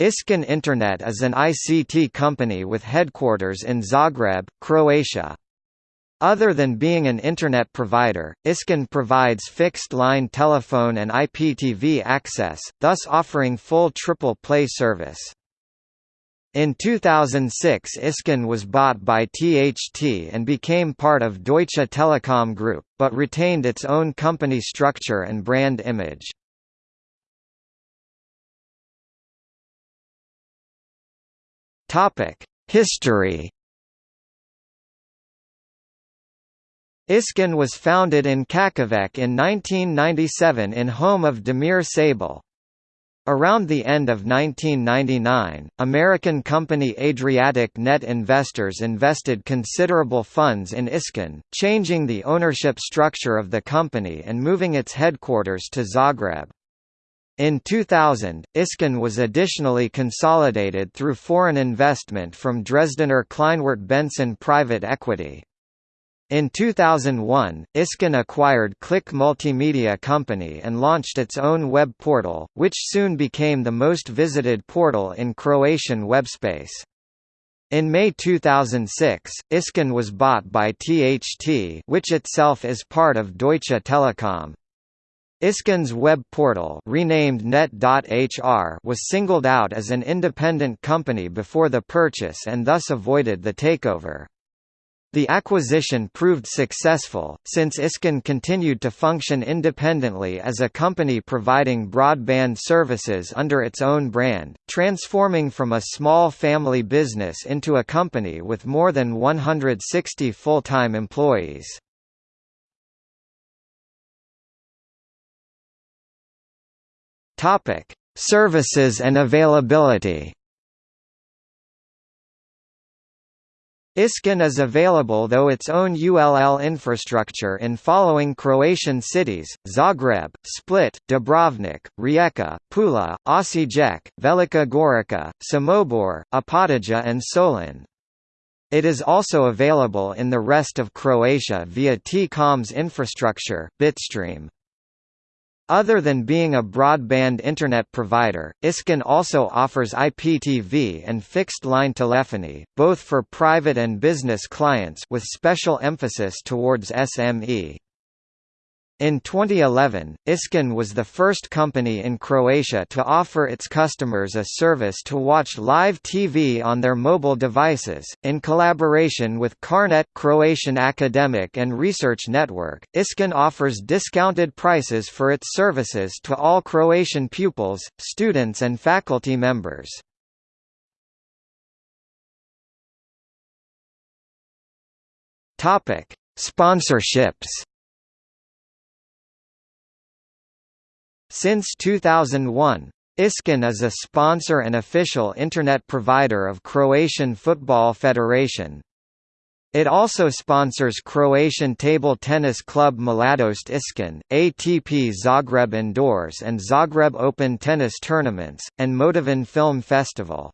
Iskon Internet is an ICT company with headquarters in Zagreb, Croatia. Other than being an Internet provider, Iskon provides fixed-line telephone and IPTV access, thus offering full triple play service. In 2006 Iskon was bought by THT and became part of Deutsche Telekom Group, but retained its own company structure and brand image. History Iskon was founded in Čakovec in 1997 in home of Demir Sable. Around the end of 1999, American company Adriatic Net Investors invested considerable funds in Iskon, changing the ownership structure of the company and moving its headquarters to Zagreb. In 2000, Iskon was additionally consolidated through foreign investment from Dresdner Kleinwort Benson Private Equity. In 2001, Iskon acquired Click Multimedia Company and launched its own web portal, which soon became the most visited portal in Croatian webspace. In May 2006, Iskon was bought by THT which itself is part of Deutsche Telekom. Iskon's web portal renamed Net.hr was singled out as an independent company before the purchase and thus avoided the takeover. The acquisition proved successful, since Iskon continued to function independently as a company providing broadband services under its own brand, transforming from a small family business into a company with more than 160 full-time employees. Topic: Services and availability. Iskon is available though its own ULL infrastructure in following Croatian cities, Zagreb, Split, Dubrovnik, Rijeka, Pula, Osijek, Velika Gorica, Samobor, Opatija and Solin. It is also available in the rest of Croatia via T-Com's infrastructure, Bitstream. Other than being a broadband Internet provider, Iskon also offers IPTV and fixed-line telephony, both for private and business clients with special emphasis towards SME. In 2011, Iskon was the first company in Croatia to offer its customers a service to watch live TV on their mobile devices. In collaboration with Carnet Croatian Academic and Research Network, Iskon offers discounted prices for its services to all Croatian pupils, students and faculty members. Topic: Sponsorships Since 2001, Iskon is a sponsor and official Internet provider of Croatian Football Federation. It also sponsors Croatian table tennis club Mladost Iskon, ATP Zagreb Indoors and Zagreb Open tennis tournaments, and Motovun Film Festival.